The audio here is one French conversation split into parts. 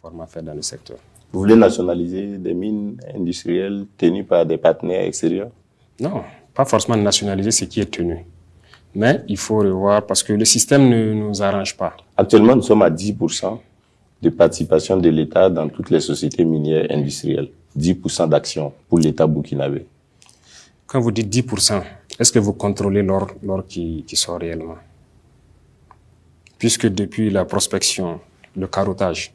format fait dans le secteur. Vous voulez nationaliser des mines industrielles tenues par des partenaires extérieurs? Non, pas forcément nationaliser ce qui est tenu. Mais il faut revoir parce que le système ne nous arrange pas. Actuellement, nous sommes à 10% de participation de l'État dans toutes les sociétés minières industrielles. 10% d'action pour l'État burkinabé. Quand vous dites 10%, est-ce que vous contrôlez l'or, qui, qui sort réellement? Puisque depuis la prospection, le carottage,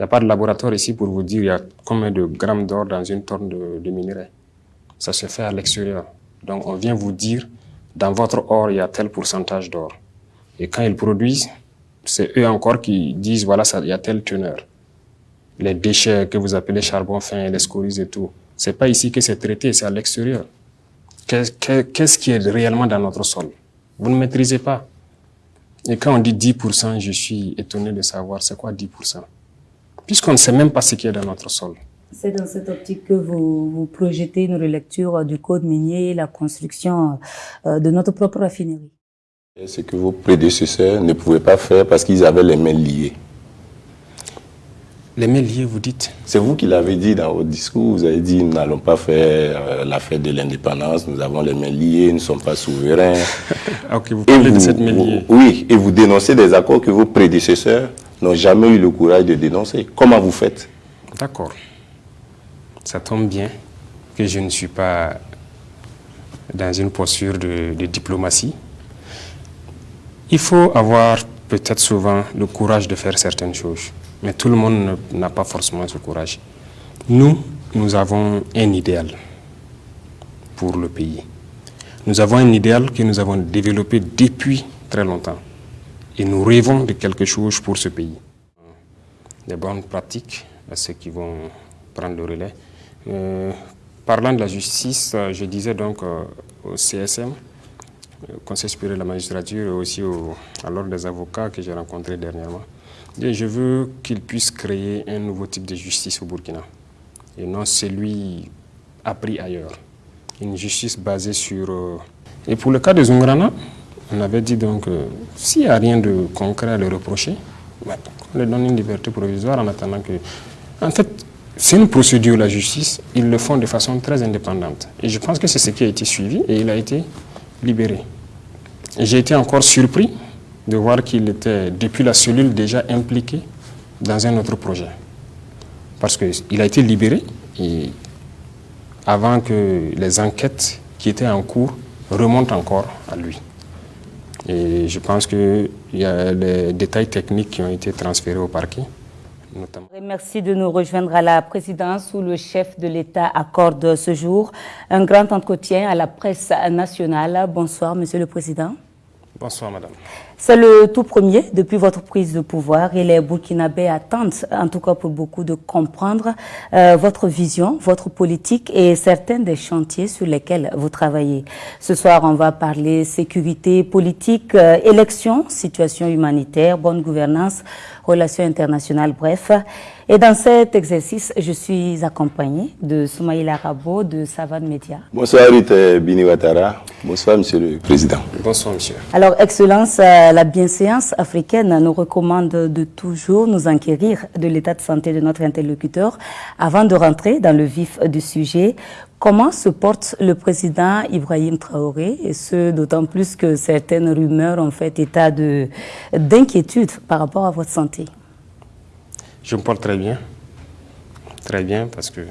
n'y a pas de laboratoire ici pour vous dire y a combien de grammes d'or dans une tonne de, de minerai. Ça se fait à l'extérieur. Donc on vient vous dire, dans votre or, il y a tel pourcentage d'or. Et quand ils produisent, c'est eux encore qui disent, voilà, il y a telle teneur. Les déchets que vous appelez charbon fin, les scories et tout, c'est pas ici que c'est traité, c'est à l'extérieur. Qu'est-ce qui est réellement dans notre sol? Vous ne maîtrisez pas. Et quand on dit 10%, je suis étonné de savoir c'est quoi 10%. Puisqu'on ne sait même pas ce qui est dans notre sol. C'est dans cette optique que vous, vous, projetez une relecture du code minier, la construction euh, de notre propre raffinerie. Ce que vos prédécesseurs ne pouvaient pas faire parce qu'ils avaient les mains liées. Les mains liées, vous dites? C'est vous qui l'avez dit dans votre discours. Vous avez dit nous n'allons pas faire euh, la fête de l'indépendance, nous avons les mains liées, nous ne sommes pas souverains. Ah, ok, vous parlez de cette main liée. oui, et vous dénoncez des accords que vos prédécesseurs n'ont jamais eu le courage de dénoncer. Comment vous faites? D'accord. Ça tombe bien que je ne suis pas dans une posture de, diplomatie. Il faut avoir peut-être souvent le courage de faire certaines choses. Mais tout le monde n'a pas forcément ce courage. Nous, nous avons un idéal pour le pays. Nous avons un idéal que nous avons développé depuis très longtemps. Et nous rêvons de quelque chose pour ce pays. Des bonnes pratiques à ceux qui vont prendre le relais. Euh, parlant de la justice, je disais donc euh, au CSM, au Conseil supérieur de la magistrature, et aussi au, à l'ordre des avocats que j'ai rencontré dernièrement, je veux qu'il puisse créer un nouveau type de justice au Burkina, et non celui appris ailleurs. Une justice basée sur... Euh... Et pour le cas de Zungrana, on avait dit donc, euh, s'il n'y a rien de concret à le reprocher, bah, on lui donne une liberté provisoire en attendant que... En fait, c'est une procédure, la justice, ils le font de façon très indépendante. Et je pense que c'est ce qui a été suivi et il a été libéré. J'ai été encore surpris de voir qu'il était, depuis la cellule, déjà impliqué dans un autre projet. Parce qu'il a été libéré avant que les enquêtes qui étaient en cours remontent encore à lui. Et je pense qu'il y a les détails techniques qui ont été transférés au parquet. Notamment. Merci de nous rejoindre à la présidence où le chef de l'État accorde ce jour un grand entretien à la presse nationale. Bonsoir, Monsieur le Président. Bonsoir, Madame. C'est le tout premier depuis votre prise de pouvoir et les Burkinabés attendent, en tout cas pour beaucoup, de comprendre euh, votre vision, votre politique et certains des chantiers sur lesquels vous travaillez. Ce soir, on va parler sécurité politique, euh, élections, situation humanitaire, bonne gouvernance, relations internationales, bref. Et dans cet exercice, je suis accompagnée de Soumaïla Rabo de Savane Média. Bonsoir Rita Biniwatara. Bonsoir Monsieur le Président. Bonsoir Monsieur. Alors, Excellence, la bienséance africaine nous recommande de toujours nous enquérir de l'état de santé de notre interlocuteur avant de rentrer dans le vif du sujet. Comment se porte le président Ibrahim Traoré et ce d'autant plus que certaines rumeurs ont fait état d'inquiétude par rapport à votre santé? Je me porte très bien. Très bien parce que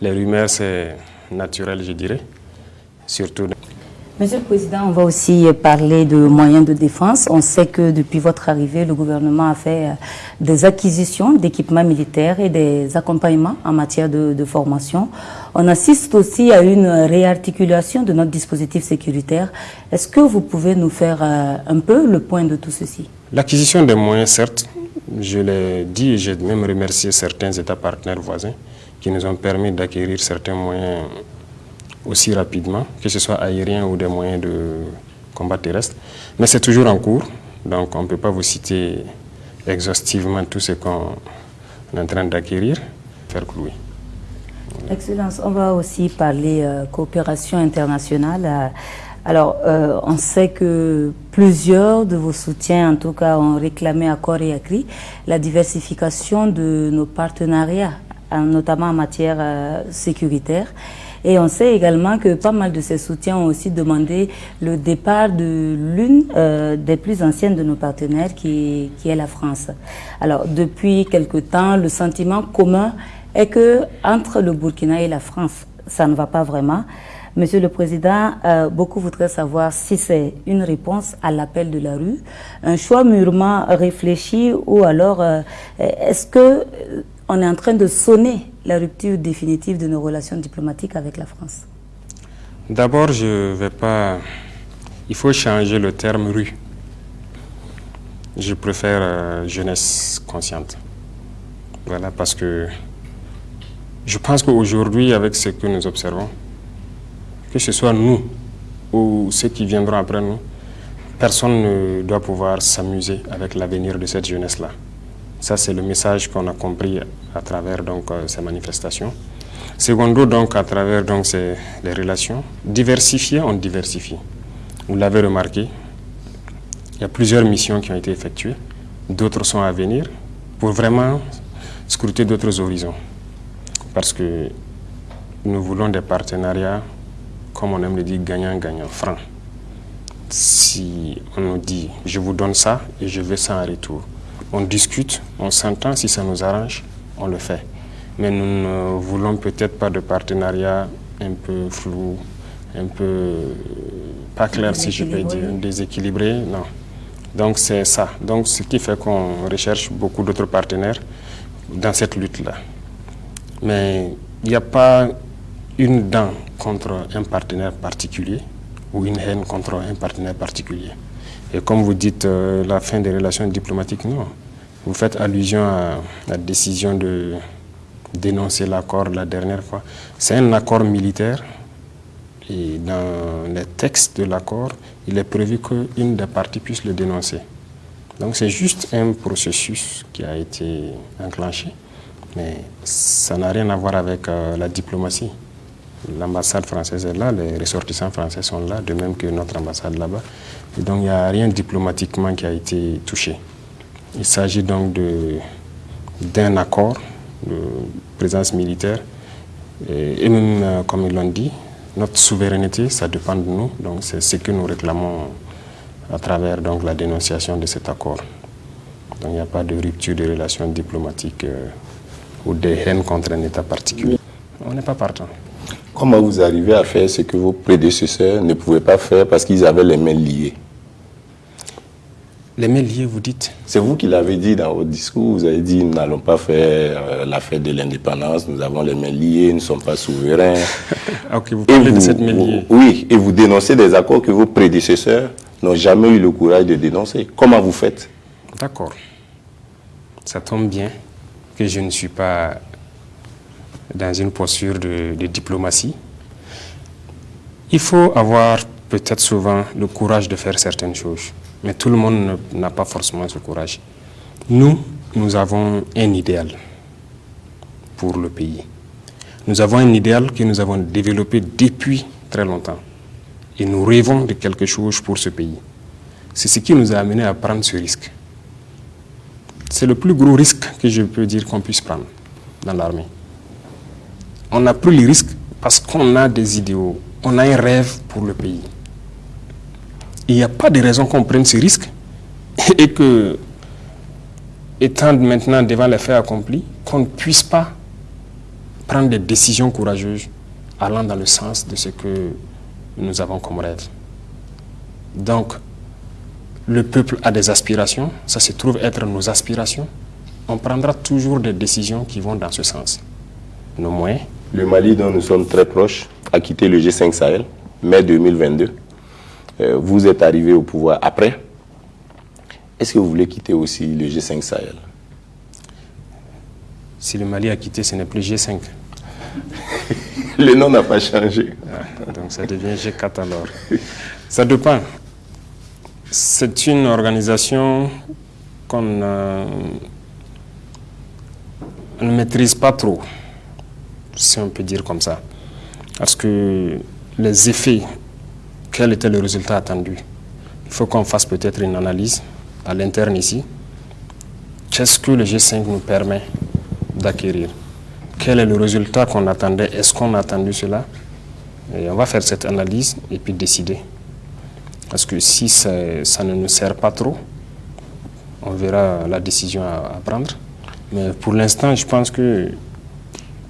les rumeurs c'est naturel je dirais. Surtout Monsieur le Président, on va aussi parler de moyens de défense. On sait que depuis votre arrivée, le gouvernement a fait des acquisitions d'équipements militaires et des accompagnements en matière de, de, formation. On assiste aussi à une réarticulation de notre dispositif sécuritaire. Est-ce que vous pouvez nous faire un peu le point de tout ceci? L'acquisition des moyens, certes, je l'ai dit et j'ai même remercié certains États partenaires voisins qui nous ont permis d'acquérir certains moyens aussi rapidement, que ce soit aérien ou des moyens de combat terrestre. Mais c'est toujours en cours, donc on ne peut pas vous citer exhaustivement tout ce qu'on est en train d'acquérir, faire clouer. Excellence, on va aussi parler euh, coopération internationale. Alors, euh, on sait que plusieurs de vos soutiens, en tout cas, ont réclamé à corps et à cri la diversification de nos partenariats, notamment en matière euh, sécuritaire. Et on sait également que pas mal de ces soutiens ont aussi demandé le départ de l'une euh, des plus anciennes de nos partenaires, qui est la France. Alors, depuis quelque temps, le sentiment commun est que entre le Burkina et la France, ça ne va pas vraiment. Monsieur le Président, euh, beaucoup voudraient savoir si c'est une réponse à l'appel de la rue, un choix mûrement réfléchi ou alors euh, est-ce que euh, on est en train de sonner la rupture définitive de nos relations diplomatiques avec la France? D'abord, je ne vais pas... Il faut changer le terme rue. Je préfère jeunesse consciente. Voilà, parce que je pense qu'aujourd'hui, avec ce que nous observons, que ce soit nous ou ceux qui viendront après nous, personne ne doit pouvoir s'amuser avec l'avenir de cette jeunesse-là. Ça, c'est le message qu'on a compris à travers donc, euh, ces manifestations. Secondo, donc, à travers donc, ces, les relations, diversifier, on diversifie. Vous l'avez remarqué, il y a plusieurs missions qui ont été effectuées, d'autres sont à venir, pour vraiment scruter d'autres horizons. Parce que nous voulons des partenariats comme on aime le dire, gagnant-gagnant, franc. Si on nous dit, je vous donne ça et je veux ça en retour, on discute, on s'entend, si ça nous arrange, on le fait. Mais nous ne voulons peut-être pas de partenariat un peu flou, un peu pas clair si je peux dire, déséquilibré, non. Donc c'est ça. Donc ce qui fait qu'on recherche beaucoup d'autres partenaires dans cette lutte-là. Mais il n'y a pas une dent contre un partenaire particulier ou une haine contre un partenaire particulier. Et comme vous dites, euh, la fin des relations diplomatiques, non. Vous faites allusion à la décision de dénoncer l'accord la dernière fois. C'est un accord militaire et dans les textes de l'accord, il est prévu qu'une des parties puisse le dénoncer. Donc c'est juste un processus qui a été enclenché, mais ça n'a rien à voir avec euh, la diplomatie. L'ambassade française est là, les ressortissants français sont là, de même que notre ambassade là-bas. donc il n'y a rien diplomatiquement qui a été touché. Il s'agit donc d'un accord de présence militaire. Et, euh, comme ils l'ont dit, notre souveraineté, ça dépend de nous. Donc c'est ce que nous réclamons à travers donc, la dénonciation de cet accord. Donc il n'y a pas de rupture de relations diplomatiques euh, ou de haine contre un État particulier. On n'est pas partant. Comment vous arrivez à faire ce que vos prédécesseurs ne pouvaient pas faire parce qu'ils avaient les mains liées? Les mains liées, vous dites? C'est vous qui l'avez dit dans votre discours. Vous avez dit nous n'allons pas faire euh, la fête de l'indépendance, nous avons les mains liées, nous ne sommes pas souverains. Ok, vous parlez de cette main liée. Oui, et vous dénoncez des accords que vos prédécesseurs n'ont jamais eu le courage de dénoncer. Comment vous faites? D'accord. Ça tombe bien que je ne suis pas dans une posture de, diplomatie. Il faut avoir peut-être souvent le courage de faire certaines choses, mais tout le monde n'a pas forcément ce courage. Nous, nous avons un idéal pour le pays. Nous avons un idéal que nous avons développé depuis très longtemps. Et nous rêvons de quelque chose pour ce pays. C'est ce qui nous a amené à prendre ce risque. C'est le plus gros risque que je peux dire qu'on puisse prendre dans l'armée on a pris le risque parce qu'on a des idéaux, on a un rêve pour le pays. Il n'y a pas de raison qu'on prenne ce risque et que, étant maintenant devant les faits accomplis, qu'on ne puisse pas prendre des décisions courageuses allant dans le sens de ce que nous avons comme rêve. Donc, le peuple a des aspirations, ça se trouve être nos aspirations. On prendra toujours des décisions qui vont dans ce sens. Nos moyens, le Mali, dont nous sommes très proches, a quitté le G5 Sahel, mai 2022. Euh, vous êtes arrivé au pouvoir après. Est-ce que vous voulez quitter aussi le G5 Sahel? Si le Mali a quitté, ce n'est plus G5. le nom n'a pas changé. Ah, donc ça devient G4 alors. Ça dépend. C'est une organisation qu'on ne maîtrise pas trop si on peut dire comme ça. Parce que les effets quel était le résultat attendu? Il faut qu'on fasse peut-être une analyse à l'interne ici. Qu'est-ce que le G5 nous permet d'acquérir? Quel est le résultat qu'on attendait? Est-ce qu'on a attendu cela? Et On va faire cette analyse et puis décider. Parce que si ça, ne nous sert pas trop, on verra la décision à, à prendre. Mais pour l'instant, je pense que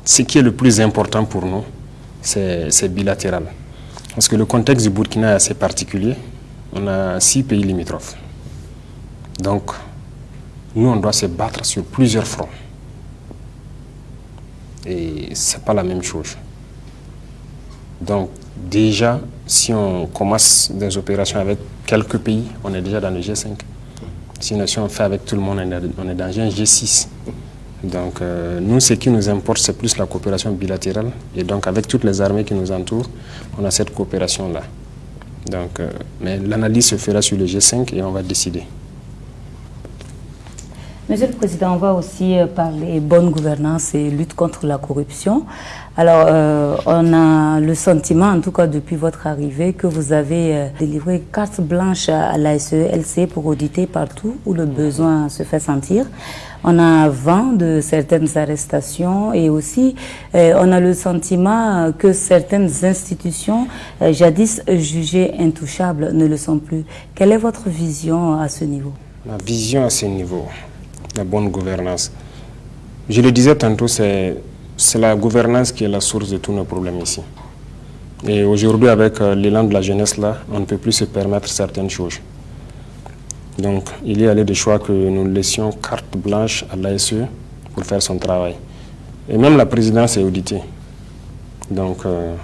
ce qui est le plus important pour nous, c'est bilatéral. Parce que le contexte du Burkina est assez particulier. On a six pays limitrophes. Donc, nous, on doit se battre sur plusieurs fronts. Et ce n'est pas la même chose. Donc, déjà, si on commence des opérations avec quelques pays, on est déjà dans le G5. Sinon, si on fait avec tout le monde, on est dans un G6. Donc, euh, nous, ce qui nous importe, c'est plus la coopération bilatérale. Et donc, avec toutes les armées qui nous entourent, on a cette coopération-là. Donc, euh, mais l'analyse se fera sur le G5 et on va décider. Monsieur le Président, on va aussi euh, parler bonne gouvernance et lutte contre la corruption. Alors, euh, on a le sentiment, en tout cas depuis votre arrivée, que vous avez euh, délivré carte blanche à la SELC pour auditer partout où le besoin se fait sentir. On a vent de certaines arrestations et aussi on a le sentiment que certaines institutions, jadis jugées intouchables, ne le sont plus. Quelle est votre vision à ce niveau? Ma vision à ce niveau? La bonne gouvernance. Je le disais tantôt, c'est la gouvernance qui est la source de tous nos problèmes ici. Et aujourd'hui, avec euh, l'élan de la jeunesse, là, on ne peut plus se permettre certaines choses. Donc, il y a des choix que nous laissions carte blanche à l'ASE pour faire son travail. Et même la présidence est auditée. Donc, euh,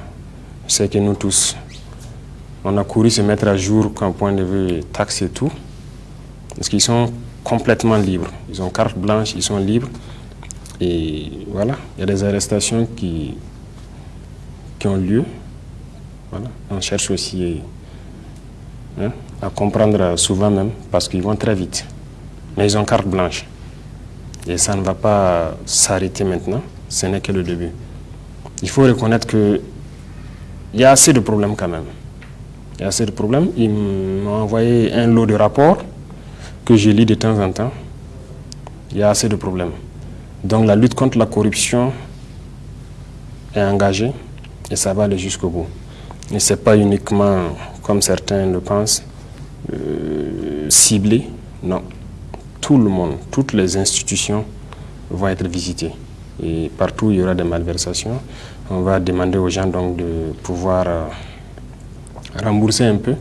c'est que nous tous, on a couru se mettre à jour qu'un point de vue taxe et tout. Parce qu'ils sont complètement libres. Ils ont carte blanche, ils sont libres. Et voilà, il y a des arrestations qui, qui ont lieu. On cherche aussi hein, à comprendre souvent même, parce qu'ils vont très vite. Mais ils ont carte blanche. Et ça ne va pas s'arrêter maintenant, ce n'est que le début. Il faut reconnaître qu'il y a assez de problèmes quand même. Il y a assez de problèmes. Ils m'ont envoyé un lot de rapports que je lis de temps en temps, il y a assez de problèmes. Donc la lutte contre la corruption est engagée et ça va aller jusqu'au bout. Et ce n'est pas uniquement, comme certains le pensent, euh, ciblé. Non. Tout le monde, toutes les institutions vont être visitées. Et partout où il y aura des malversations, on va demander aux gens donc de pouvoir euh, rembourser un peu.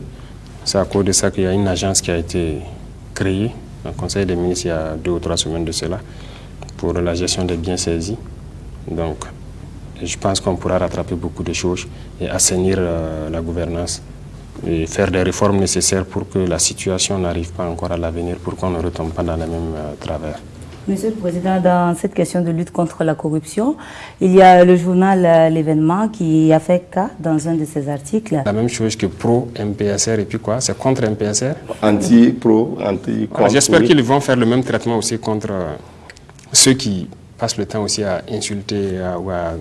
C'est à cause de ça qu'il y a une agence qui a été créé un conseil des ministres il y a deux ou trois semaines de cela pour la gestion des biens saisis. Donc, je pense qu'on pourra rattraper beaucoup de choses et assainir euh, la gouvernance et faire des réformes nécessaires pour que la situation n'arrive pas encore à l'avenir, pour qu'on ne retombe pas dans les mêmes euh, travers. Monsieur le Président, dans cette question de lutte contre la corruption, il y a le journal euh, L'événement qui a fait cas dans un de ses articles. La même chose que pro-MPSR et puis quoi? C'est contre MPSR? Anti-pro, anti J'espère qu'ils vont faire le même traitement aussi contre euh, ceux qui passent le temps aussi à insulter ou à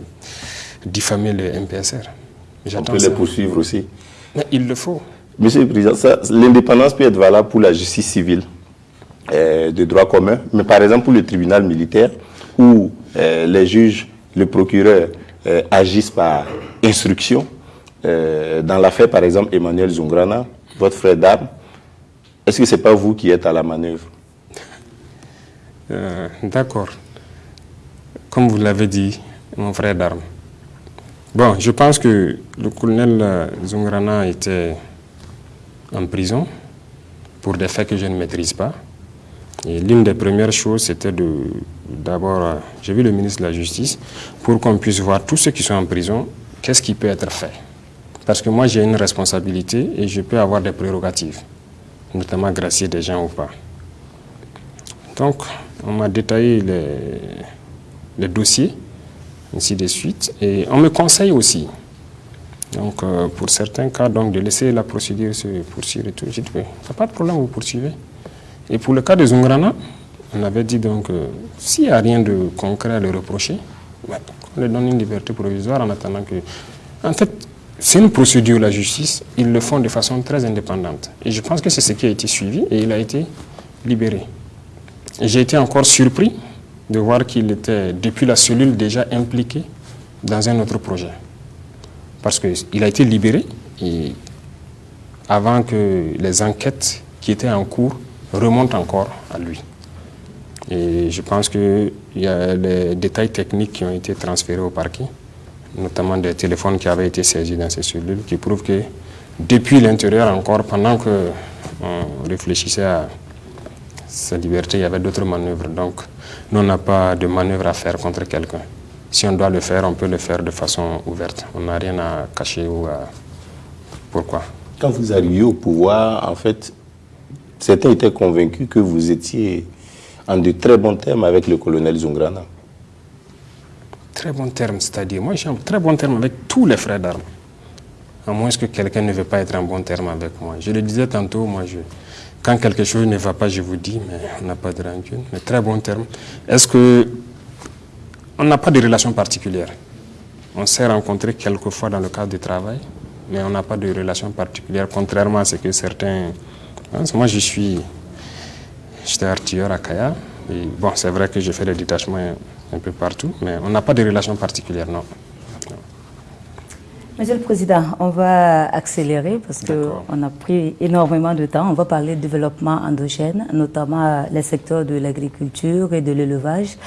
diffamer le MPSR. On peut les poursuivre aussi. Mais il le faut. Monsieur le Président, l'indépendance peut être valable pour la justice civile. Euh, de droit commun, mais par exemple pour le tribunal militaire, où euh, les juges, le procureur euh, agissent par instruction, dans l'affaire par exemple Emmanuel Zungrana, votre frère d'armes, est-ce que ce n'est pas vous qui êtes à la manœuvre? D'accord. Comme vous l'avez dit, mon frère d'armes. Bon, je pense que le colonel Zungrana était en prison pour des faits que je ne maîtrise pas. Et l'une des premières choses, c'était d'abord, euh, j'ai vu le ministre de la Justice, pour qu'on puisse voir tous ceux qui sont en prison, qu'est-ce qui peut être fait. Parce que moi, j'ai une responsabilité et je peux avoir des prérogatives, notamment gracier des gens ou pas. Donc, on m'a détaillé les, les, dossiers, ainsi de suite, et on me conseille aussi. Donc, euh, pour certains cas, donc, de laisser la procédure se poursuivre et tout. J'ai dit, pas de problème, vous poursuivez. Et pour le cas de Zungrana, on avait dit donc, euh, s'il n'y a rien de concret à le reprocher, on lui donne une liberté provisoire en attendant que... En fait, c'est une procédure, la justice, ils le font de façon très indépendante. Et je pense que c'est ce qui a été suivi et il a été libéré. J'ai été encore surpris de voir qu'il était, depuis la cellule, déjà impliqué dans un autre projet. Parce qu'il a été libéré et avant que les enquêtes qui étaient en cours remontent encore à lui. Et je pense qu'il y a les détails techniques qui ont été transférés au parquet, notamment des téléphones qui avaient été saisis dans ces cellules, qui prouvent que depuis l'intérieur encore, pendant qu'on réfléchissait à sa liberté, il y avait d'autres manœuvres. Donc, nous, on n'a pas de manœuvre à faire contre quelqu'un. Si on doit le faire, on peut le faire de façon ouverte. On n'a rien à cacher ou à... Pourquoi Quand vous arrivez au pouvoir, en fait, certains étaient convaincus que vous étiez en de très bons termes avec le colonel Zungrana. Très bons termes, c'est-à-dire, moi j'ai un très bon terme avec tous les frères d'armes. À moins que quelqu'un ne veut pas être en bon terme avec moi. Je le disais tantôt, moi, je, quand quelque chose ne va pas, je vous dis, mais on n'a pas de rancune. Mais très bon terme. Est-ce que on n'a pas de relation particulière On s'est rencontrés quelques fois dans le cadre du travail, mais on n'a pas de relation particulière, contrairement à ce que certains... Hein, moi, je suis J'étais artilleur à Kaya. Et bon, c'est vrai que j'ai fait des détachements un peu partout, mais on n'a pas de relation particulière, non. Monsieur le Président, on va accélérer parce qu'on a pris énormément de temps. On va parler de développement endogène, notamment les secteurs de l'agriculture et de l'élevage.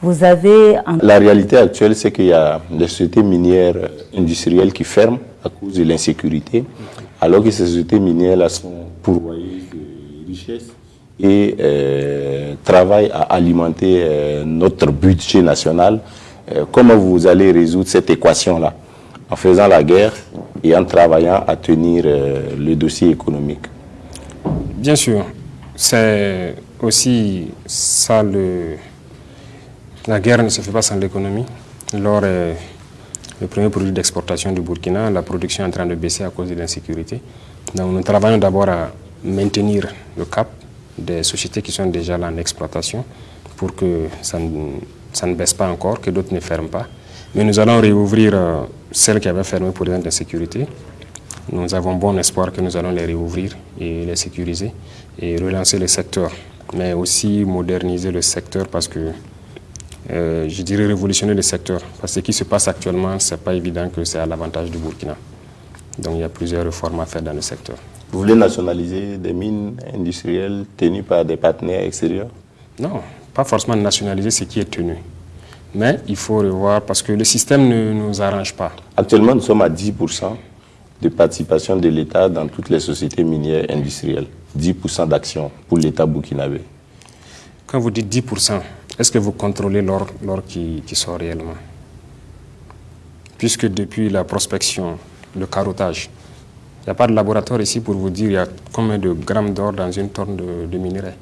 Vous avez... La réalité actuelle, c'est qu'il y a des sociétés minières industrielles qui ferment à cause de l'insécurité, alors que ces sociétés minières sont pourvoyées de et euh, travaille à alimenter euh, notre budget national. Euh, comment vous allez résoudre cette équation-là En faisant la guerre et en travaillant à tenir le dossier économique? Bien sûr, c'est aussi ça le... La guerre ne se fait pas sans l'économie. Lors le premier produit d'exportation du Burkina, la production est en train de baisser à cause de l'insécurité. Nous travaillons d'abord à maintenir le cap des sociétés qui sont déjà là en exploitation pour que ça ne, baisse pas encore, que d'autres ne ferment pas. Mais nous allons réouvrir euh, celles qui avaient fermé pour des d'insécurité. Nous avons bon espoir que nous allons les réouvrir et les sécuriser et relancer le secteur, mais aussi moderniser le secteur parce que euh, je dirais révolutionner le secteur. Parce que ce qui se passe actuellement, ce n'est pas évident que c'est à l'avantage du Burkina. Donc il y a plusieurs réformes à faire dans le secteur. Vous voulez nationaliser des mines industrielles tenues par des partenaires extérieurs? Non, pas forcément nationaliser ce qui est tenu. Mais il faut revoir parce que le système ne nous arrange pas. Actuellement, nous sommes à 10% de participation de l'État dans toutes les sociétés minières industrielles. 10% d'action pour l'État burkinabé. Quand vous dites 10%, est-ce que vous contrôlez l'or, qui, sort réellement? Puisque depuis la prospection, le carottage, il n'y a pas de laboratoire ici pour vous dire il y a combien de grammes d'or dans une tonne de, de minerai?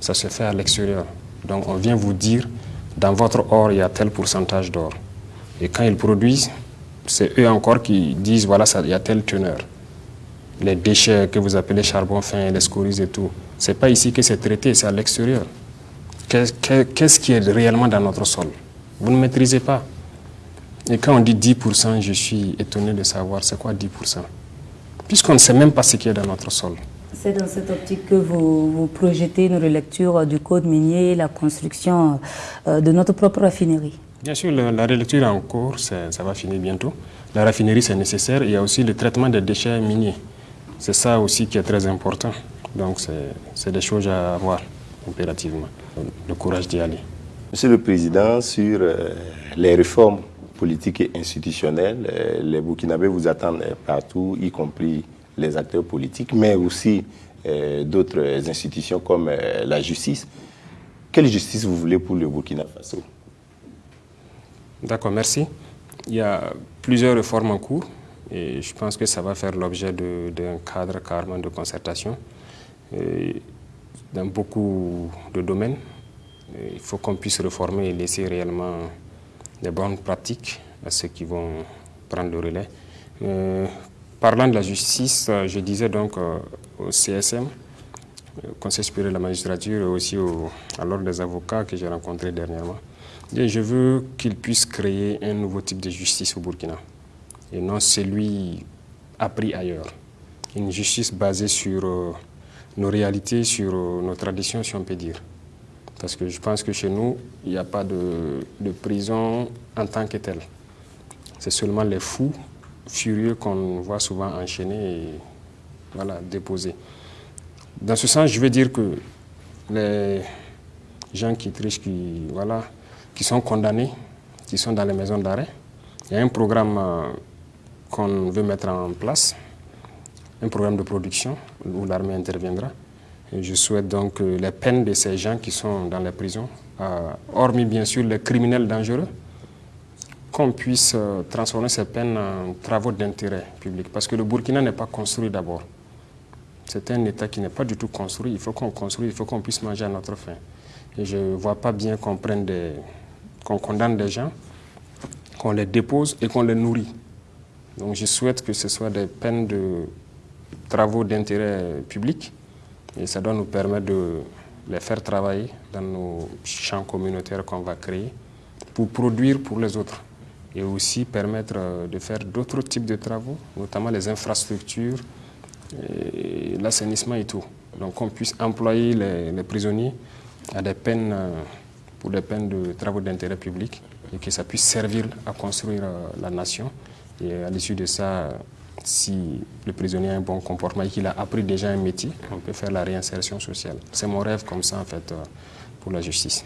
Ça se fait à l'extérieur. Donc on vient vous dire, dans votre or, il y a tel pourcentage d'or. Et quand ils produisent, c'est eux encore qui disent, voilà, ça, il y a telle teneur. Les déchets que vous appelez charbon fin, les scories et tout, ce n'est pas ici que c'est traité, c'est à l'extérieur. Qu'est-ce qui est réellement dans notre sol? Vous ne maîtrisez pas. Et quand on dit 10%, je suis étonné de savoir c'est quoi 10% puisqu'on ne sait même pas ce qui est dans notre sol. C'est dans cette optique que vous, projetez une relecture du code minier, la construction euh, de notre propre raffinerie Bien sûr, la, relecture est en cours, ça va finir bientôt. La raffinerie, c'est nécessaire. Il y a aussi le traitement des déchets miniers. C'est ça aussi qui est très important. Donc, c'est des choses à avoir impérativement. Le courage d'y aller. Monsieur le Président, sur euh, les réformes politique et institutionnelle. Euh, les Burkinabés vous attendent partout, y compris les acteurs politiques, mais aussi euh, d'autres institutions comme euh, la justice. Quelle justice vous voulez pour le Burkina Faso? D'accord, merci. Il y a plusieurs réformes en cours et je pense que ça va faire l'objet d'un cadre carrément de concertation dans beaucoup de domaines. Il faut qu'on puisse réformer et laisser réellement des bonnes pratiques à ceux qui vont prendre le relais. Euh, parlant de la justice, euh, je disais donc euh, au CSM, Conseil supérieur de la magistrature, et aussi à l'ordre des avocats que j'ai rencontré dernièrement, je veux qu'ils puissent créer un nouveau type de justice au Burkina. et non celui appris ailleurs. Une justice basée sur nos réalités, sur euh, nos traditions, si on peut dire. Parce que je pense que chez nous, il n'y a pas de, prison en tant que telle. C'est seulement les fous furieux qu'on voit souvent enchaînés et voilà, déposés. Dans ce sens, je veux dire que les gens qui trichent, qui, voilà, qui sont condamnés, qui sont dans les maisons d'arrêt, il y a un programme euh, qu'on veut mettre en place, un programme de production où l'armée interviendra. Et je souhaite donc que les peines de ces gens qui sont dans les prisons, euh, hormis bien sûr les criminels dangereux, qu'on puisse euh, transformer ces peines en travaux d'intérêt public. Parce que le Burkina n'est pas construit d'abord. C'est un État qui n'est pas du tout construit. Il faut qu'on construise, il faut qu'on puisse manger à notre faim. Et je ne vois pas bien qu'on prenne des, qu'on condamne des gens, qu'on les dépose et qu'on les nourrit. Donc je souhaite que ce soit des peines de travaux d'intérêt public et ça doit nous permettre de les faire travailler dans nos champs communautaires qu'on va créer pour produire pour les autres et aussi permettre euh, de faire d'autres types de travaux, notamment les infrastructures, l'assainissement et tout. Donc qu'on puisse employer les, prisonniers à des peines, euh, pour des peines de travaux d'intérêt public et que ça puisse servir à construire euh, la nation. Et à l'issue de ça, si le prisonnier a un bon comportement et qu'il a appris déjà un métier, on peut faire la réinsertion sociale. C'est mon rêve comme ça, en fait, pour la justice.